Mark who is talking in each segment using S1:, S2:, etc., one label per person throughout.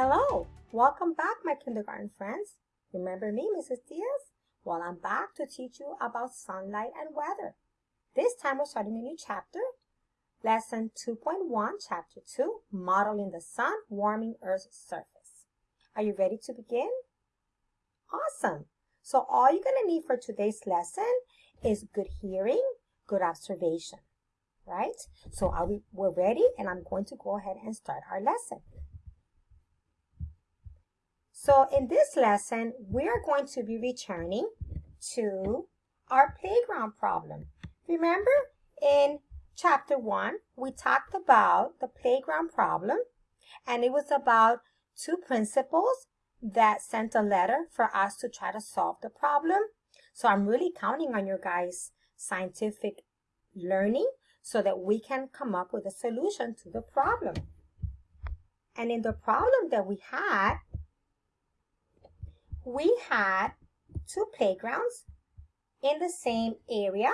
S1: Hello, welcome back my kindergarten friends. Remember me, Mrs. Diaz? Well, I'm back to teach you about sunlight and weather. This time we're starting a new chapter, lesson 2.1, chapter 2, modeling the sun warming Earth's surface. Are you ready to begin? Awesome. So all you're going to need for today's lesson is good hearing, good observation, right? So we, we're ready and I'm going to go ahead and start our lesson. So in this lesson, we're going to be returning to our playground problem. Remember in chapter 1, we talked about the playground problem and it was about two principals that sent a letter for us to try to solve the problem. So I'm really counting on your guys' scientific learning so that we can come up with a solution to the problem. And in the problem that we had, we had two playgrounds in the same area.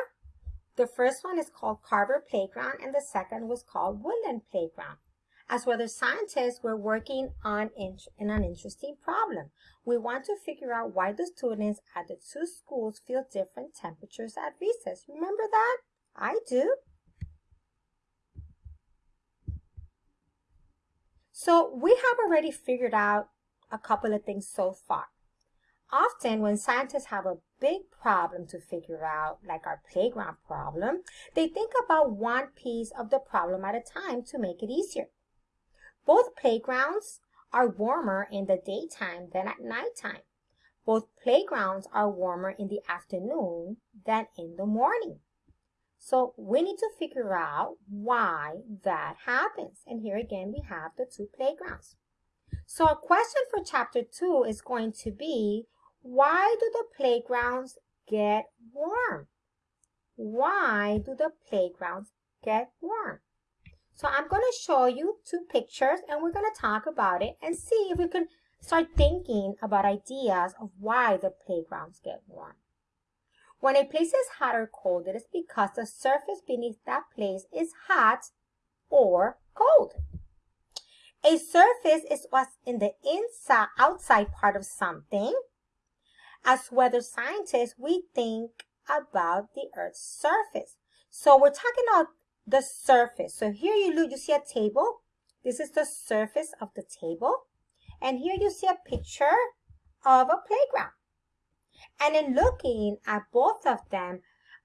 S1: The first one is called Carver Playground and the second was called Woodland Playground. As weather scientists, we're working on in, an interesting problem. We want to figure out why the students at the two schools feel different temperatures at recess. Remember that? I do. So we have already figured out a couple of things so far. Often when scientists have a big problem to figure out, like our playground problem, they think about one piece of the problem at a time to make it easier. Both playgrounds are warmer in the daytime than at nighttime. Both playgrounds are warmer in the afternoon than in the morning. So we need to figure out why that happens. And here again, we have the two playgrounds. So a question for chapter two is going to be, why do the playgrounds get warm? Why do the playgrounds get warm? So I'm going to show you two pictures and we're going to talk about it and see if we can start thinking about ideas of why the playgrounds get warm. When a place is hot or cold, it is because the surface beneath that place is hot or cold. A surface is what's in the inside, outside part of something. As weather scientists, we think about the Earth's surface. So we're talking about the surface. So here you look, you see a table. This is the surface of the table. And here you see a picture of a playground. And in looking at both of them,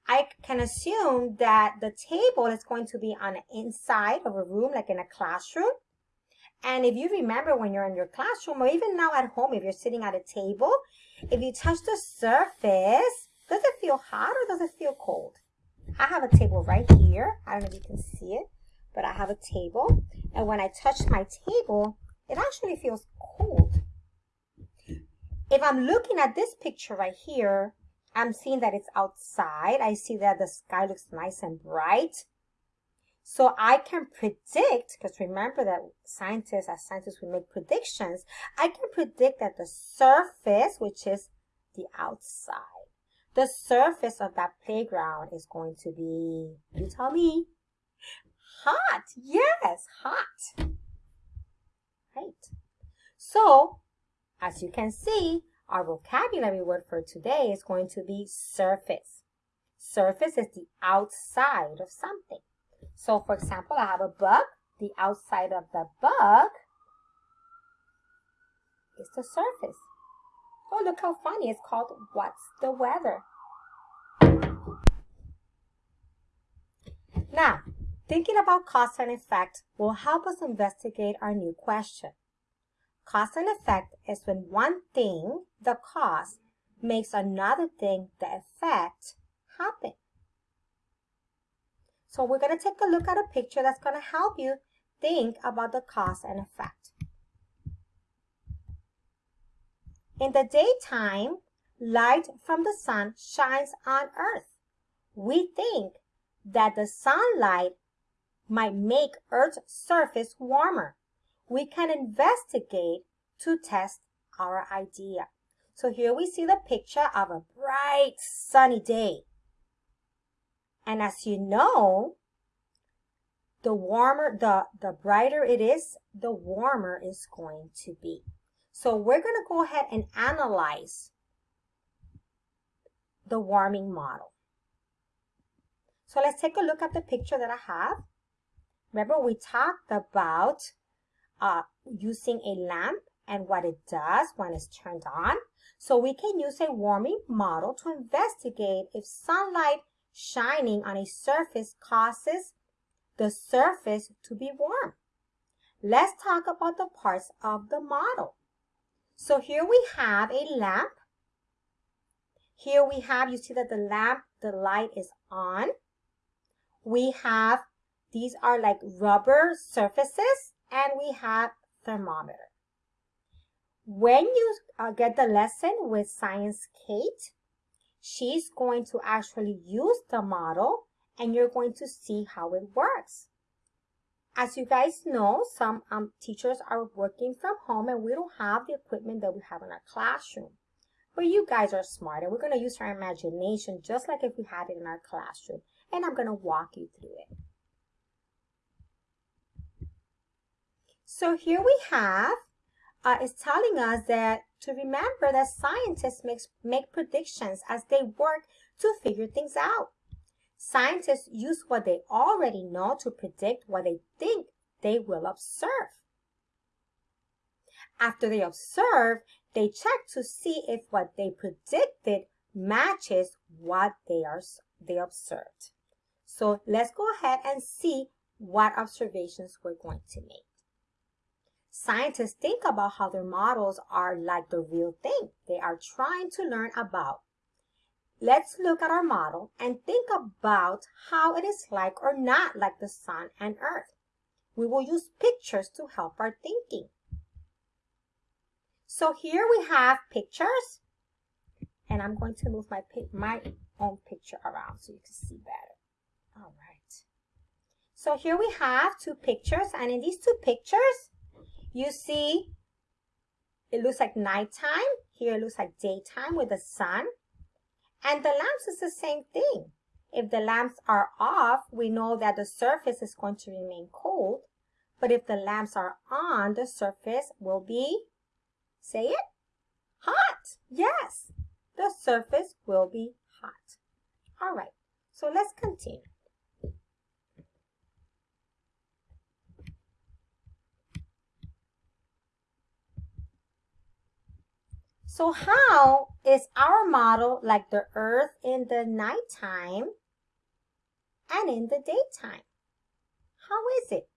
S1: I can assume that the table is going to be on the inside of a room, like in a classroom. And if you remember when you're in your classroom or even now at home, if you're sitting at a table, if you touch the surface, does it feel hot or does it feel cold? I have a table right here. I don't know if you can see it, but I have a table. And when I touch my table, it actually feels cold. If I'm looking at this picture right here, I'm seeing that it's outside. I see that the sky looks nice and bright. So I can predict, because remember that scientists, as scientists, we make predictions. I can predict that the surface, which is the outside, the surface of that playground is going to be, you tell me, hot. Yes, hot. Right. So, as you can see, our vocabulary word for today is going to be surface. Surface is the outside of something. So for example, I have a bug. The outside of the bug is the surface. Oh, look how funny. It's called What's the Weather? Now, thinking about cause and effect will help us investigate our new question. Cause and effect is when one thing, the cause, makes another thing, the effect, happen. So we're going to take a look at a picture that's going to help you think about the cause and effect. In the daytime, light from the sun shines on earth. We think that the sunlight might make Earth's surface warmer. We can investigate to test our idea. So here we see the picture of a bright sunny day. And as you know, the warmer, the, the brighter it is, the warmer it's going to be. So we're going to go ahead and analyze the warming model. So let's take a look at the picture that I have. Remember we talked about uh, using a lamp and what it does when it's turned on. So we can use a warming model to investigate if sunlight shining on a surface causes the surface to be warm. Let's talk about the parts of the model. So here we have a lamp. Here we have, you see that the lamp, the light is on. We have, these are like rubber surfaces and we have thermometer. When you uh, get the lesson with Science Kate, she's going to actually use the model and you're going to see how it works. As you guys know, some um, teachers are working from home and we don't have the equipment that we have in our classroom. But you guys are smart and we're going to use our imagination just like if we had it in our classroom. And I'm going to walk you through it. So here we have, uh, it's telling us that to remember that scientists makes, make predictions as they work to figure things out. Scientists use what they already know to predict what they think they will observe. After they observe, they check to see if what they predicted matches what they are they observed. So let's go ahead and see what observations we're going to make. Scientists think about how their models are like the real thing they are trying to learn about. Let's look at our model and think about how it is like or not like the sun and earth. We will use pictures to help our thinking. So here we have pictures and I'm going to move my, my own picture around so you can see better. All right. So here we have two pictures and in these two pictures, you see, it looks like nighttime. Here it looks like daytime with the sun. And the lamps is the same thing. If the lamps are off, we know that the surface is going to remain cold. But if the lamps are on, the surface will be, say it, hot. Yes, the surface will be hot. All right, so let's continue. So how is our model like the earth in the nighttime and in the daytime? How is it?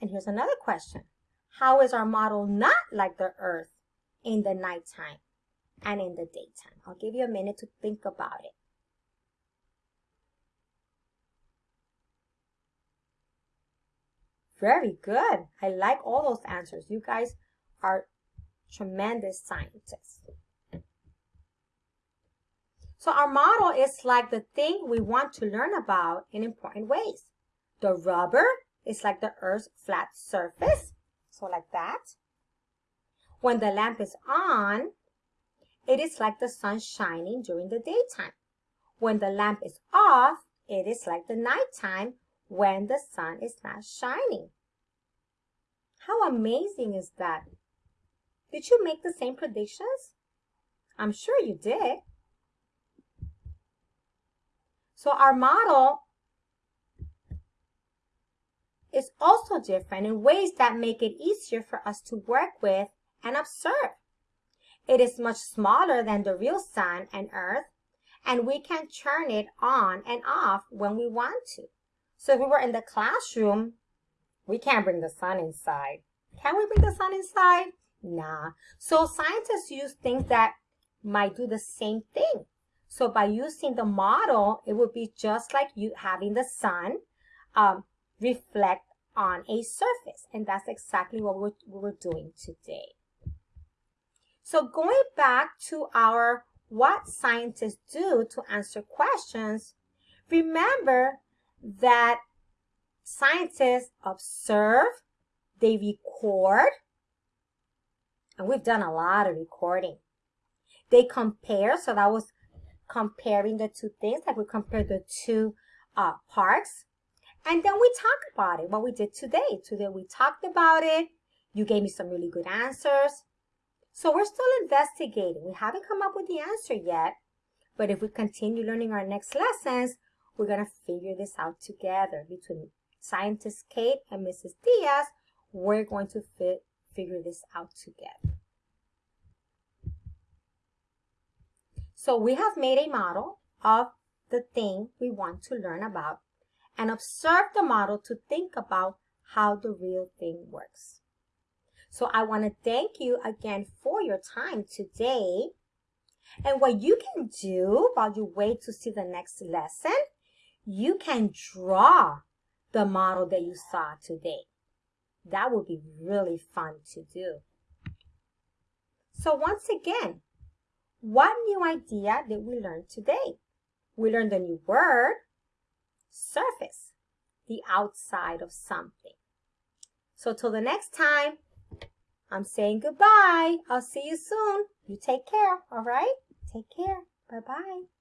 S1: And here's another question. How is our model not like the earth in the nighttime and in the daytime? I'll give you a minute to think about it. Very good. I like all those answers. You guys are tremendous scientists. So our model is like the thing we want to learn about in important ways. The rubber is like the Earth's flat surface. So like that. When the lamp is on, it is like the sun shining during the daytime. When the lamp is off, it is like the nighttime when the sun is not shining. How amazing is that? Did you make the same predictions? I'm sure you did. So our model is also different in ways that make it easier for us to work with and observe. It is much smaller than the real sun and earth, and we can turn it on and off when we want to. So if we were in the classroom, we can't bring the sun inside. Can we bring the sun inside? Nah. So scientists use things that might do the same thing. So by using the model, it would be just like you having the sun um, reflect on a surface. And that's exactly what we're, we're doing today. So going back to our what scientists do to answer questions, remember that scientists observe, they record, and we've done a lot of recording. They compare, so that was comparing the two things, like we compared the two uh. And then we talk about it, what we did today. Today we talked about it. You gave me some really good answers. So we're still investigating. We haven't come up with the answer yet. But if we continue learning our next lessons, we're going to figure this out together between scientist Kate and Mrs. Diaz. We're going to fit, figure this out together. So we have made a model of the thing we want to learn about and observe the model to think about how the real thing works. So I want to thank you again for your time today. And what you can do while you wait to see the next lesson, you can draw the model that you saw today. That would be really fun to do. So once again, what new idea did we learn today? We learned a new word, surface, the outside of something. So till the next time, I'm saying goodbye. I'll see you soon. You take care, all right? Take care. Bye-bye.